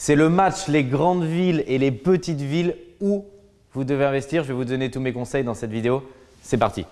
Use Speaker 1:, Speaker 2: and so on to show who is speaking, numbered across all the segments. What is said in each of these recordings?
Speaker 1: C'est le match les grandes villes et les petites villes où vous devez investir. Je vais vous donner tous mes conseils dans cette vidéo. C'est parti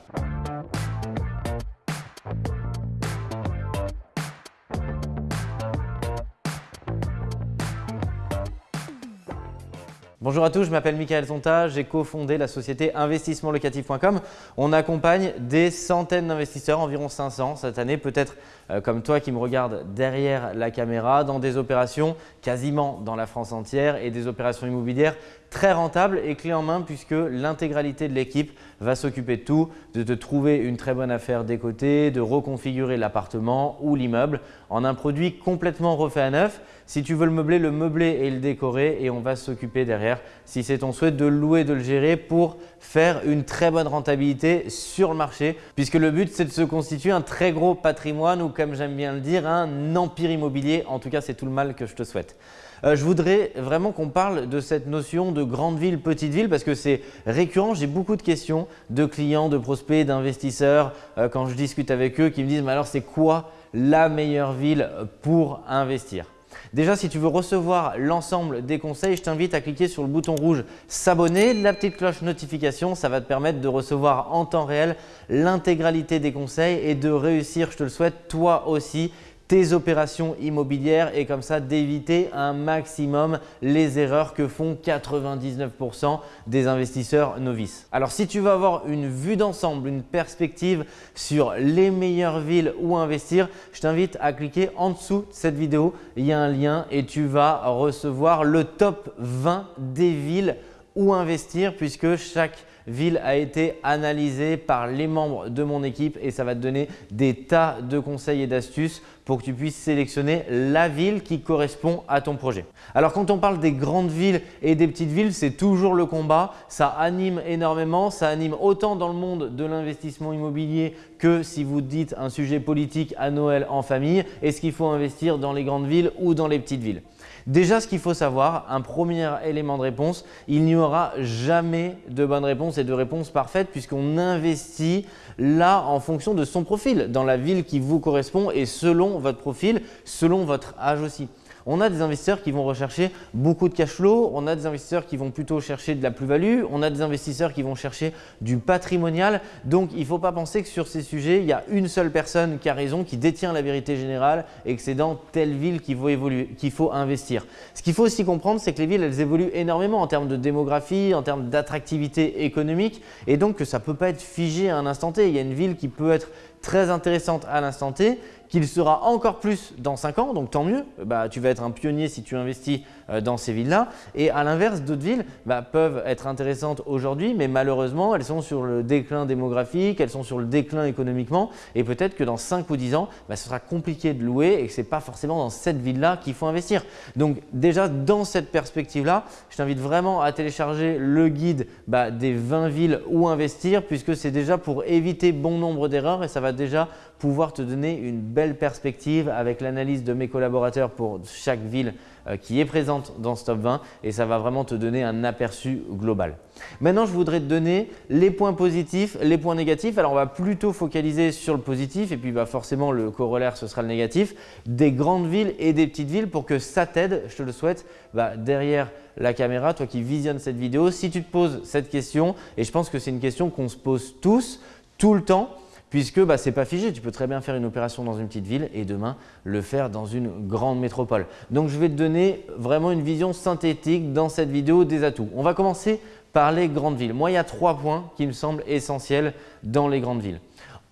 Speaker 1: Bonjour à tous, je m'appelle Michael Zonta, j'ai cofondé la société investissementlocatif.com. On accompagne des centaines d'investisseurs, environ 500 cette année, peut-être euh, comme toi qui me regarde derrière la caméra, dans des opérations quasiment dans la France entière et des opérations immobilières très rentables et clés en main puisque l'intégralité de l'équipe va s'occuper de tout, de te trouver une très bonne affaire des côtés, de reconfigurer l'appartement ou l'immeuble en un produit complètement refait à neuf. Si tu veux le meubler, le meubler et le décorer et on va s'occuper derrière, si c'est ton souhait, de louer, de le gérer pour faire une très bonne rentabilité sur le marché puisque le but c'est de se constituer un très gros patrimoine ou comme j'aime bien le dire, un empire immobilier. En tout cas, c'est tout le mal que je te souhaite. Euh, je voudrais vraiment qu'on parle de cette notion de grande ville, petite ville parce que c'est récurrent. J'ai beaucoup de questions de clients, de prospects, d'investisseurs euh, quand je discute avec eux qui me disent mais alors c'est quoi la meilleure ville pour investir? Déjà, si tu veux recevoir l'ensemble des conseils, je t'invite à cliquer sur le bouton rouge s'abonner, la petite cloche notification, ça va te permettre de recevoir en temps réel l'intégralité des conseils et de réussir, je te le souhaite, toi aussi, tes opérations immobilières et comme ça d'éviter un maximum les erreurs que font 99% des investisseurs novices. Alors si tu veux avoir une vue d'ensemble, une perspective sur les meilleures villes où investir, je t'invite à cliquer en dessous de cette vidéo. Il y a un lien et tu vas recevoir le top 20 des villes où investir puisque chaque ville a été analysée par les membres de mon équipe et ça va te donner des tas de conseils et d'astuces pour que tu puisses sélectionner la ville qui correspond à ton projet. Alors quand on parle des grandes villes et des petites villes, c'est toujours le combat. Ça anime énormément, ça anime autant dans le monde de l'investissement immobilier que si vous dites un sujet politique à Noël en famille. Est-ce qu'il faut investir dans les grandes villes ou dans les petites villes? Déjà, ce qu'il faut savoir, un premier élément de réponse, il n'y aura jamais de bonne réponse et de réponse parfaite puisqu'on investit là en fonction de son profil, dans la ville qui vous correspond et selon votre profil, selon votre âge aussi. On a des investisseurs qui vont rechercher beaucoup de cash flow, on a des investisseurs qui vont plutôt chercher de la plus-value, on a des investisseurs qui vont chercher du patrimonial. Donc, il ne faut pas penser que sur ces sujets, il y a une seule personne qui a raison, qui détient la vérité générale et que c'est dans telle ville qu'il faut, évoluer, qu'il faut investir. Ce qu'il faut aussi comprendre, c'est que les villes, elles évoluent énormément en termes de démographie, en termes d'attractivité économique et donc que ça ne peut pas être figé à un instant T. Il y a une ville qui peut être très intéressante à l'instant T qu'il sera encore plus dans 5 ans, donc tant mieux, bah, tu vas être un pionnier si tu investis euh, dans ces villes-là. Et à l'inverse, d'autres villes bah, peuvent être intéressantes aujourd'hui, mais malheureusement, elles sont sur le déclin démographique, elles sont sur le déclin économiquement et peut-être que dans 5 ou 10 ans, bah, ce sera compliqué de louer et que ce n'est pas forcément dans cette ville-là qu'il faut investir. Donc déjà, dans cette perspective-là, je t'invite vraiment à télécharger le guide des 20 villes où investir puisque c'est déjà pour éviter bon nombre d'erreurs et ça va déjà pouvoir te donner une belle perspective avec l'analyse de mes collaborateurs pour chaque ville euh, qui est présente dans ce top 20 et ça va vraiment te donner un aperçu global. Maintenant, je voudrais te donner les points positifs, les points négatifs. Alors, on va plutôt focaliser sur le positif et puis bah, forcément le corollaire, ce sera le négatif, des grandes villes et des petites villes pour que ça t'aide, je te le souhaite, bah, derrière la caméra, toi qui visionnes cette vidéo, si tu te poses cette question, et je pense que c'est une question qu'on se pose tous, tout le temps, puisque bah, ce n'est pas figé. Tu peux très bien faire une opération dans une petite ville et demain le faire dans une grande métropole. Donc, je vais te donner vraiment une vision synthétique dans cette vidéo des atouts. On va commencer par les grandes villes. Moi, il y a trois points qui me semblent essentiels dans les grandes villes.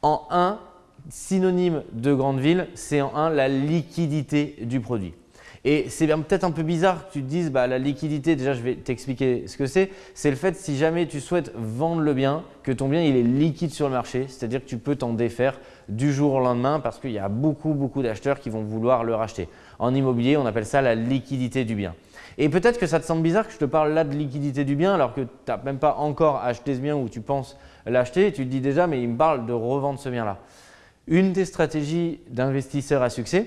Speaker 1: En un, synonyme de grande ville, c'est en un la liquidité du produit. Et c'est peut-être un peu bizarre que tu te dises bah, la liquidité, déjà je vais t'expliquer ce que c'est. C'est le fait si jamais tu souhaites vendre le bien, que ton bien il est liquide sur le marché, c'est-à-dire que tu peux t'en défaire du jour au lendemain parce qu'il y a beaucoup beaucoup d'acheteurs qui vont vouloir le racheter. En immobilier, on appelle ça la liquidité du bien. Et peut-être que ça te semble bizarre que je te parle là de liquidité du bien alors que tu n'as même pas encore acheté ce bien ou tu penses l'acheter. Tu te dis déjà mais il me parle de revendre ce bien-là. Une des stratégies d'investisseurs à succès,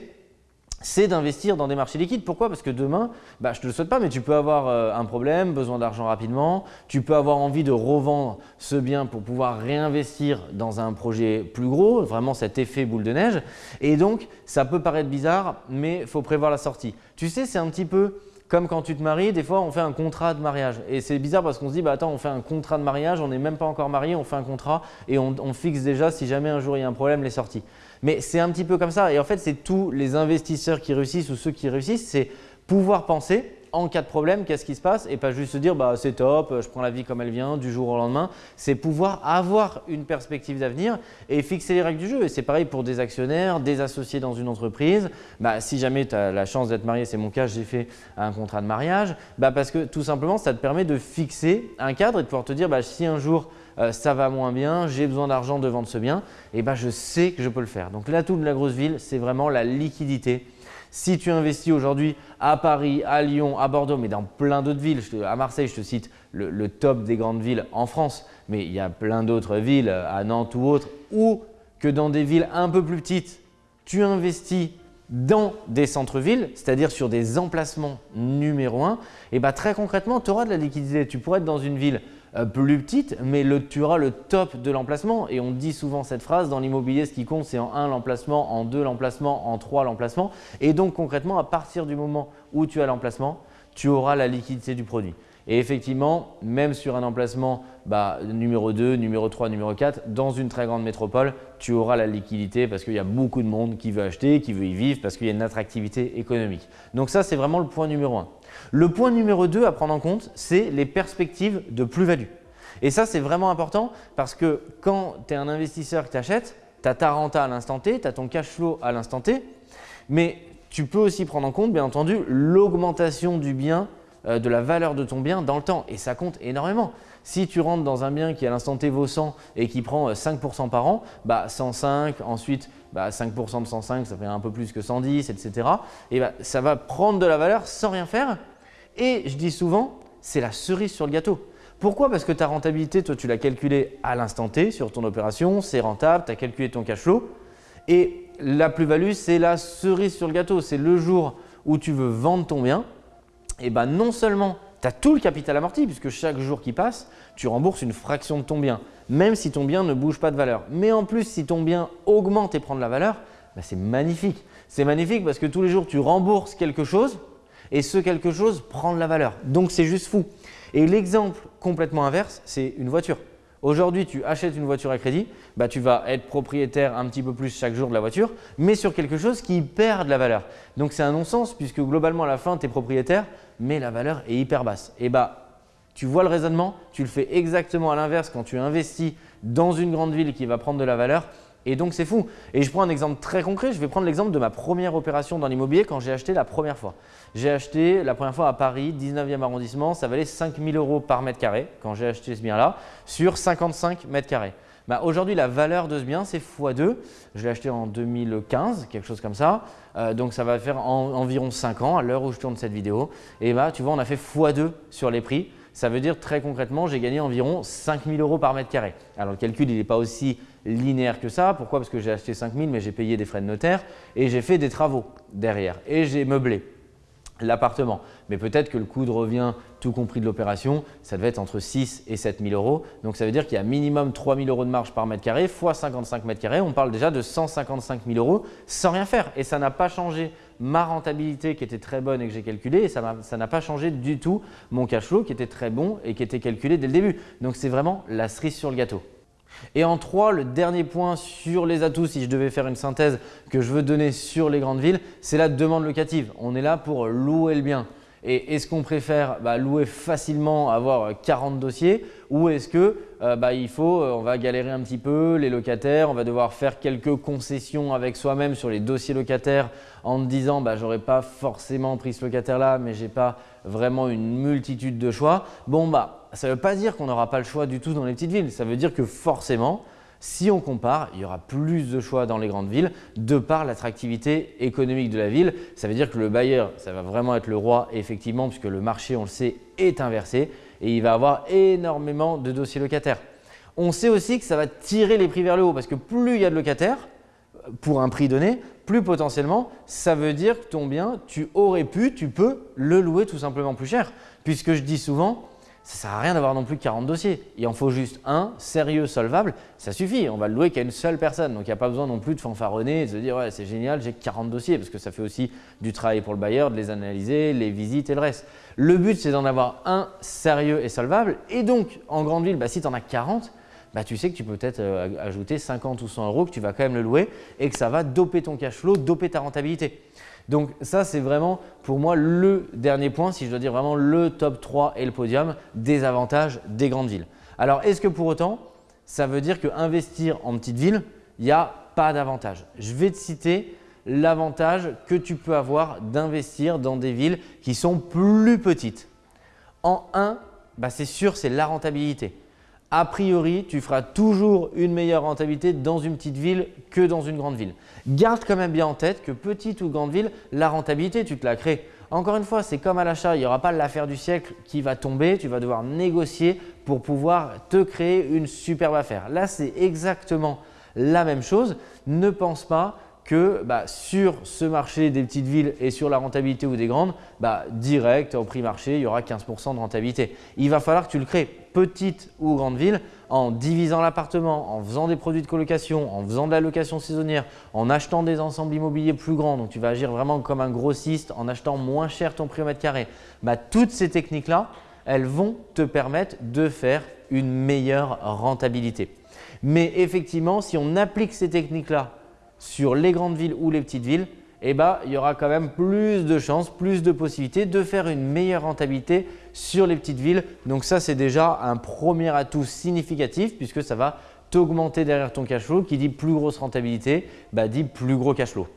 Speaker 1: c'est d'investir dans des marchés liquides. Pourquoi? Parce que demain, bah, je ne te le souhaite pas, mais tu peux avoir euh, un problème, besoin d'argent rapidement, tu peux avoir envie de revendre ce bien pour pouvoir réinvestir dans un projet plus gros, vraiment cet effet boule de neige. Et donc, ça peut paraître bizarre, mais il faut prévoir la sortie. Tu sais, c'est un petit peu Comme quand tu te maries, des fois on fait un contrat de mariage. Et c'est bizarre parce qu'on se dit, bah attends, on fait un contrat de mariage, on n'est même pas encore marié, on fait un contrat et on, on, fixe déjà si jamais un jour il y a un problème les sorties. Mais c'est un petit peu comme ça. Et en fait, c'est tous les investisseurs qui réussissent ou ceux qui réussissent, c'est pouvoir penser en cas de problème, qu'est-ce qui se passe et pas juste se dire bah, c'est top, je prends la vie comme elle vient du jour au lendemain. C'est pouvoir avoir une perspective d'avenir et fixer les règles du jeu. Et c'est pareil pour des actionnaires, des associés dans une entreprise. Bah, si jamais tu as la chance d'être marié, c'est mon cas, j'ai fait un contrat de mariage, bah, parce que tout simplement ça te permet de fixer un cadre et de pouvoir te dire bah, si un jour euh, ça va moins bien, j'ai besoin d'argent de vendre ce bien, et bah, je sais que je peux le faire. Donc l'atout de la grosse ville, c'est vraiment la liquidité si tu investis aujourd'hui à Paris, à Lyon, à Bordeaux, mais dans plein d'autres villes, à Marseille, je te cite le, top des grandes villes en France, mais il y a plein d'autres villes, à Nantes ou autres, ou que dans des villes un peu plus petites, tu investis dans des centres-villes, c'est-à-dire sur des emplacements numéro un, et bah très concrètement, tu auras de la liquidité. Tu pourrais être dans une ville euh, plus petite, mais tu auras le top de l'emplacement. Et on dit souvent cette phrase, dans l'immobilier, ce qui compte, c'est en 1 l'emplacement, en 2 l'emplacement, en 3 l'emplacement. Et donc concrètement, à partir du moment où tu as l'emplacement, tu auras la liquidité du produit. Et effectivement, même sur un emplacement bah, numéro 2, numéro 3, numéro 4, dans une très grande métropole, tu auras la liquidité parce qu'il y a beaucoup de monde qui veut acheter, qui veut y vivre, parce qu'il y a une attractivité économique. Donc ça, c'est vraiment le point numéro 1. Le point numéro 2 à prendre en compte, c'est les perspectives de plus-value. Et ça, c'est vraiment important parce que quand tu es un investisseur qui t'achète, tu as ta renta à l'instant T, tu as ton cash flow à l'instant T, mais tu peux aussi prendre en compte, bien entendu, l'augmentation du bien, de la valeur de ton bien dans le temps. Et ça compte énormément. Si tu rentres dans un bien qui à l'instant T vaut 100 et qui prend 5% euh, par an, bah 105, ensuite bah 5% de 105, ça fait un peu plus que 110, etc. Et bah, ça va prendre de la valeur sans rien faire. Et je dis souvent, c'est la cerise sur le gâteau. Pourquoi? Parce que ta rentabilité, toi, tu l'as calculée à l'instant T sur ton opération, c'est rentable, tu as calculé ton cash flow. Et la plus-value, c'est la cerise sur le gâteau. C'est le jour où tu veux vendre ton bien. Et ben non seulement tu as tout le capital amorti, puisque chaque jour qui passe, tu rembourses une fraction de ton bien, même si ton bien ne bouge pas de valeur. Mais en plus, si ton bien augmente et prend de la valeur, ben c'est magnifique. C'est magnifique parce que tous les jours, tu rembourses quelque chose et ce quelque chose prend de la valeur. Donc, c'est juste fou. Et l'exemple complètement inverse, c'est une voiture. Aujourd'hui, tu achètes une voiture à crédit, bah, tu vas être propriétaire un petit peu plus chaque jour de la voiture, mais sur quelque chose qui perd de la valeur. Donc, c'est un non-sens puisque globalement, à la fin, tu es propriétaire, mais la valeur est hyper basse. Et bah, tu vois le raisonnement, tu le fais exactement à l'inverse quand tu investis dans une grande ville qui va prendre de la valeur et donc, c'est fou. Et je prends un exemple très concret. Je vais prendre l'exemple de ma première opération dans l'immobilier quand j'ai acheté la première fois. J'ai acheté la première fois à Paris, 19e arrondissement. Ça valait 5 000 euros par mètre carré quand j'ai acheté ce bien-là sur 55 mètres carrés. Bah, Aujourd'hui, la valeur de ce bien, c'est x2. Je l'ai acheté en 2015, quelque chose comme ça. Euh, donc, ça va faire environ 5 ans à l'heure où je tourne cette vidéo. Et bah, tu vois, on a fait x2 sur les prix. Ça veut dire très concrètement, j'ai gagné environ 5 000 euros par mètre carré. Alors, le calcul, il n'est pas aussi linéaire que ça. Pourquoi? Parce que j'ai acheté 5000 mais j'ai payé des frais de notaire et j'ai fait des travaux derrière et j'ai meublé l'appartement. Mais peut-être que le coût de revient, tout compris de l'opération, ça devait être entre 6 et 7 000 euros. Donc ça veut dire qu'il y a minimum 3 000 euros de marge par mètre carré fois 55 mètres carrés. On parle déjà de 155 000 euros sans rien faire. Et ça n'a pas changé ma rentabilité qui était très bonne et que j'ai calculée. Et ça n'a pas changé du tout mon cash flow qui était très bon et qui était calculé dès le début. Donc c'est vraiment la cerise sur le gâteau. Et en trois, le dernier point sur les atouts, si je devais faire une synthèse que je veux donner sur les grandes villes, c'est la demande locative. On est là pour louer le bien. Et est-ce qu'on préfère bah, louer facilement, avoir 40 dossiers ou est-ce que euh, bah, euh, on va galérer un petit peu, les locataires, on va devoir faire quelques concessions avec soi-même sur les dossiers locataires en disant bah, j'aurais pas forcément pris ce locataire-là, mais j'ai pas vraiment une multitude de choix. Bon bah ça ne veut pas dire qu'on n'aura pas le choix du tout dans les petites villes. Ça veut dire que forcément, si on compare, il y aura plus de choix dans les grandes villes de par l'attractivité économique de la ville. Ça veut dire que le bailleur, ça va vraiment être le roi effectivement puisque le marché, on le sait, est inversé et il va avoir énormément de dossiers locataires. On sait aussi que ça va tirer les prix vers le haut parce que plus il y a de locataires pour un prix donné, plus potentiellement, ça veut dire que ton bien, tu aurais pu, tu peux le louer tout simplement plus cher. Puisque je dis souvent, ça sert à rien d'avoir non plus 40 dossiers. Il en faut juste un, sérieux, solvable, ça suffit. On va le louer qu'à une seule personne. Donc il n'y a pas besoin non plus de fanfaronner et de se dire ouais c'est génial, j'ai 40 dossiers parce que ça fait aussi du travail pour le bailleur, de les analyser, les visites et le reste. Le but c'est d'en avoir un sérieux et solvable. Et donc en grande ville, bah, si tu en as 40, bah, tu sais que tu peux peut-être euh, ajouter 50 ou 100 euros que tu vas quand même le louer et que ça va doper ton cash flow, doper ta rentabilité. Donc ça, c'est vraiment pour moi le dernier point, si je dois dire vraiment le top 3 et le podium des avantages des grandes villes. Alors, est-ce que pour autant, ça veut dire qu'investir en petite ville, il n'y a pas d'avantage? Je vais te citer l'avantage que tu peux avoir d'investir dans des villes qui sont plus petites. En un, bah, c'est sûr, c'est la rentabilité a priori, tu feras toujours une meilleure rentabilité dans une petite ville que dans une grande ville. Garde quand même bien en tête que petite ou grande ville, la rentabilité, tu te la crées. Encore une fois, c'est comme à l'achat, il n'y aura pas l'affaire du siècle qui va tomber, tu vas devoir négocier pour pouvoir te créer une superbe affaire. Là, c'est exactement la même chose. Ne pense pas que bah, sur ce marché des petites villes et sur la rentabilité ou des grandes, bah, direct au prix marché, il y aura 15% de rentabilité. Il va falloir que tu le crées petite ou grande ville en divisant l'appartement, en faisant des produits de colocation, en faisant de la location saisonnière, en achetant des ensembles immobiliers plus grands. Donc, tu vas agir vraiment comme un grossiste en achetant moins cher ton prix au mètre carré. Bah, toutes ces techniques-là, elles vont te permettre de faire une meilleure rentabilité. Mais effectivement, si on applique ces techniques-là sur les grandes villes ou les petites villes, eh ben, il y aura quand même plus de chances, plus de possibilités de faire une meilleure rentabilité sur les petites villes. Donc ça, c'est déjà un premier atout significatif puisque ça va t'augmenter derrière ton cash flow. Qui dit plus grosse rentabilité, bah, dit plus gros cash flow.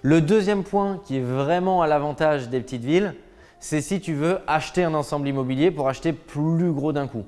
Speaker 1: Le deuxième point qui est vraiment à l'avantage des petites villes, c'est si tu veux acheter un ensemble immobilier pour acheter plus gros d'un coup.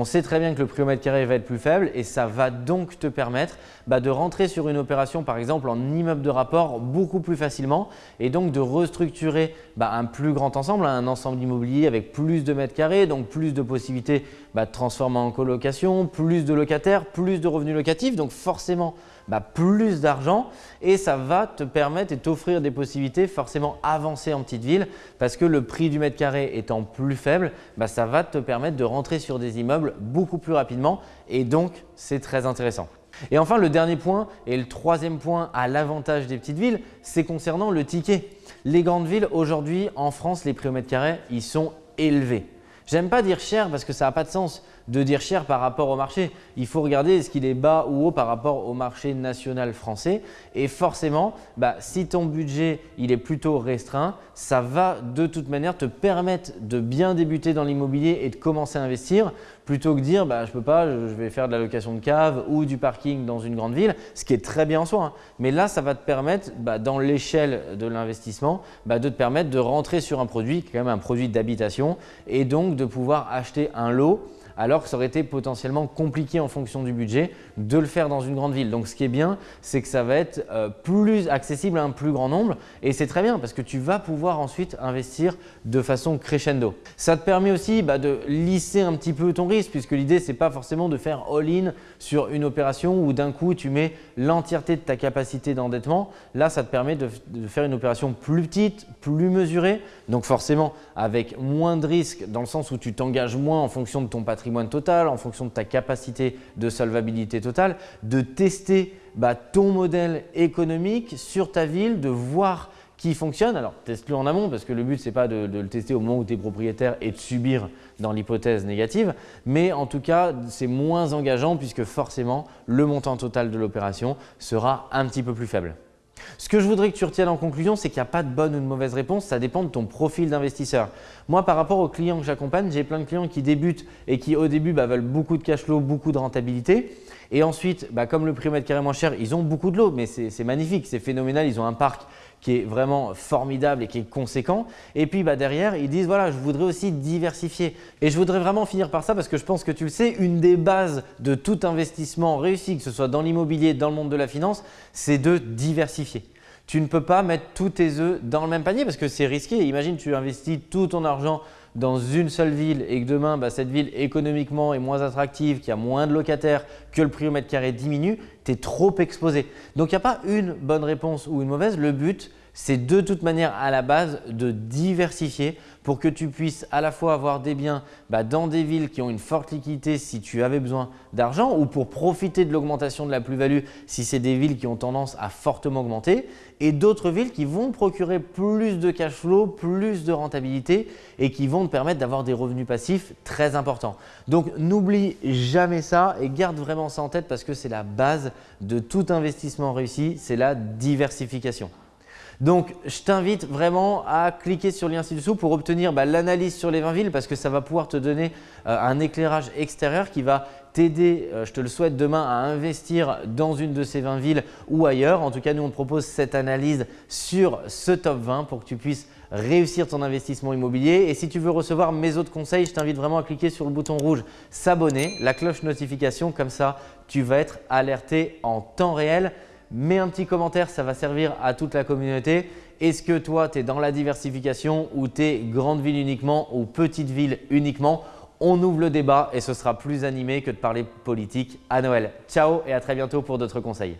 Speaker 1: On sait très bien que le prix au mètre carré va être plus faible et ça va donc te permettre bah, de rentrer sur une opération par exemple en immeuble de rapport beaucoup plus facilement et donc de restructurer bah, un plus grand ensemble, un ensemble immobilier avec plus de mètres carrés, donc plus de possibilités bah, de transformer en colocation, plus de locataires, plus de revenus locatifs, donc forcément bah, plus d'argent et ça va te permettre et t'offrir des possibilités forcément avancées en petite ville parce que le prix du mètre carré étant plus faible, bah, ça va te permettre de rentrer sur des immeubles beaucoup plus rapidement et donc c'est très intéressant. Et enfin, le dernier point et le troisième point à l'avantage des petites villes, c'est concernant le ticket. Les grandes villes, aujourd'hui en France, les prix au mètre carré, ils sont élevés. J'aime pas dire cher parce que ça n'a pas de sens de dire cher par rapport au marché. Il faut regarder est-ce qu'il est bas ou haut par rapport au marché national français. Et forcément, bah, si ton budget il est plutôt restreint, ça va de toute manière te permettre de bien débuter dans l'immobilier et de commencer à investir plutôt que dire bah, je peux pas, je vais faire de la location de cave ou du parking dans une grande ville, ce qui est très bien en soi. Hein. Mais là, ça va te permettre bah, dans l'échelle de l'investissement bah, de te permettre de rentrer sur un produit qui est quand même un produit d'habitation et donc de pouvoir acheter un lot alors que ça aurait été potentiellement compliqué en fonction du budget de le faire dans une grande ville. Donc ce qui est bien, c'est que ça va être euh, plus accessible à un plus grand nombre et c'est très bien parce que tu vas pouvoir ensuite investir de façon crescendo. Ça te permet aussi bah, de lisser un petit peu ton risque puisque l'idée c'est pas forcément de faire all-in sur une opération où d'un coup tu mets l'entièreté de ta capacité d'endettement. Là, ça te permet de, faire une opération plus petite, plus mesurée, donc forcément avec moins de risques dans le sens où tu t'engages moins en fonction de ton patrimoine total, en fonction de ta capacité de solvabilité totale, de tester bah, ton modèle économique sur ta ville, de voir qui fonctionne. Alors, teste-le en amont parce que le but, ce n'est pas de, le tester au moment où tu es propriétaire et de subir dans l'hypothèse négative. Mais en tout cas, c'est moins engageant puisque forcément, le montant total de l'opération sera un petit peu plus faible. Ce que je voudrais que tu retiennes en conclusion, c'est qu'il n'y a pas de bonne ou de mauvaise réponse, ça dépend de ton profil d'investisseur. Moi, par rapport aux clients que j'accompagne, j'ai plein de clients qui débutent et qui au début bah, veulent beaucoup de cash flow, beaucoup de rentabilité. Et ensuite, bah, comme le prix au mètre carré cher, ils ont beaucoup de l'eau, mais c'est magnifique, c'est phénoménal, ils ont un parc qui est vraiment formidable et qui est conséquent. Et puis bah, derrière, ils disent voilà, je voudrais aussi diversifier. Et je voudrais vraiment finir par ça parce que je pense que tu le sais, une des bases de tout investissement réussi, que ce soit dans l'immobilier, dans le monde de la finance, c'est de diversifier. Tu ne peux pas mettre tous tes œufs dans le même panier parce que c'est risqué. Imagine tu investis tout ton argent dans une seule ville et que demain, bah, cette ville économiquement est moins attractive, qu'il y a moins de locataires, que le prix au mètre carré diminue, tu es trop exposé. Donc, il n'y a pas une bonne réponse ou une mauvaise. Le but, c'est de toute manière à la base de diversifier pour que tu puisses à la fois avoir des biens bah, dans des villes qui ont une forte liquidité si tu avais besoin d'argent ou pour profiter de l'augmentation de la plus-value si c'est des villes qui ont tendance à fortement augmenter et d'autres villes qui vont procurer plus de cash flow, plus de rentabilité et qui vont te permettre d'avoir des revenus passifs très importants. Donc n'oublie jamais ça et garde vraiment ça en tête parce que c'est la base de tout investissement réussi, c'est la diversification. Donc, je t'invite vraiment à cliquer sur le lien ci-dessous pour obtenir bah, l'analyse sur les 20 villes parce que ça va pouvoir te donner euh, un éclairage extérieur qui va t'aider, euh, je te le souhaite demain, à investir dans une de ces 20 villes ou ailleurs. En tout cas, nous, on te propose cette analyse sur ce top 20 pour que tu puisses réussir ton investissement immobilier. Et si tu veux recevoir mes autres conseils, je t'invite vraiment à cliquer sur le bouton rouge s'abonner, la cloche notification, comme ça tu vas être alerté en temps réel mets un petit commentaire, ça va servir à toute la communauté. Est-ce que toi, tu es dans la diversification ou tu es grande ville uniquement ou petite ville uniquement? On ouvre le débat et ce sera plus animé que de parler politique à Noël. Ciao et à très bientôt pour d'autres conseils.